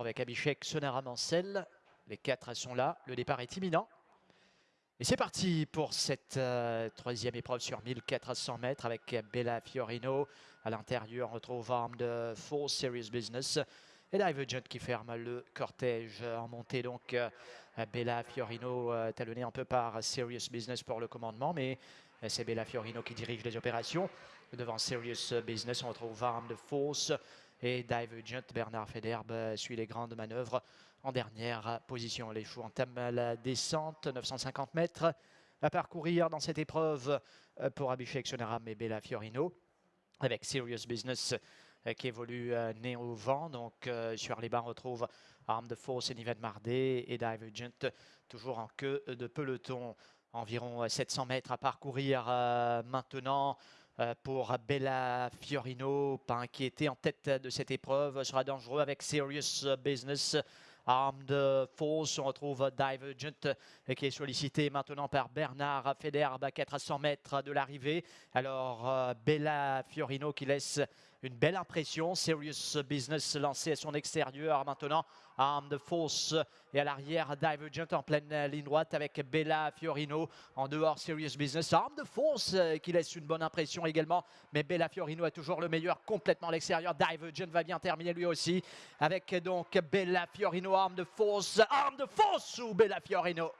avec Abhishek Sonara Mansell. Les quatre sont là, le départ est imminent. Et c'est parti pour cette euh, troisième épreuve sur 1400 mètres avec Bella Fiorino. À l'intérieur, on retrouve Arm de Full Serious Business. Et Divergent qui ferme le cortège en montée. Donc euh, Bella Fiorino euh, talonné un peu par Serious Business pour le commandement. Mais c'est Bella Fiorino qui dirige les opérations. Devant Serious Business, on retrouve Arm de Force et Divergent. Bernard Federbe suit les grandes manœuvres en dernière position. Les choux entament la descente, 950 mètres à parcourir dans cette épreuve euh, pour Abhishek Sonaram et Bella Fiorino avec Serious Business euh, qui évolue euh, né au vent. Donc sur les bancs, on retrouve Arm de Force et Mardé et Divergent toujours en queue de peloton. Environ 700 mètres à parcourir maintenant pour Bella Fiorino, pas inquiété en tête de cette épreuve, sera dangereux avec Serious Business Arme de Force, on retrouve Divergent euh, qui est sollicité maintenant par Bernard Federbe à 400 mètres de l'arrivée. Alors euh, Bella Fiorino qui laisse une belle impression. Serious Business lancé à son extérieur maintenant. Arme de Force et à l'arrière Divergent en pleine ligne droite avec Bella Fiorino. En dehors Serious Business. Arme de Force euh, qui laisse une bonne impression également. Mais Bella Fiorino a toujours le meilleur complètement à l'extérieur. Divergent va bien terminer lui aussi avec donc Bella Fiorino arme de force, arme de force ou Bella Fiorino?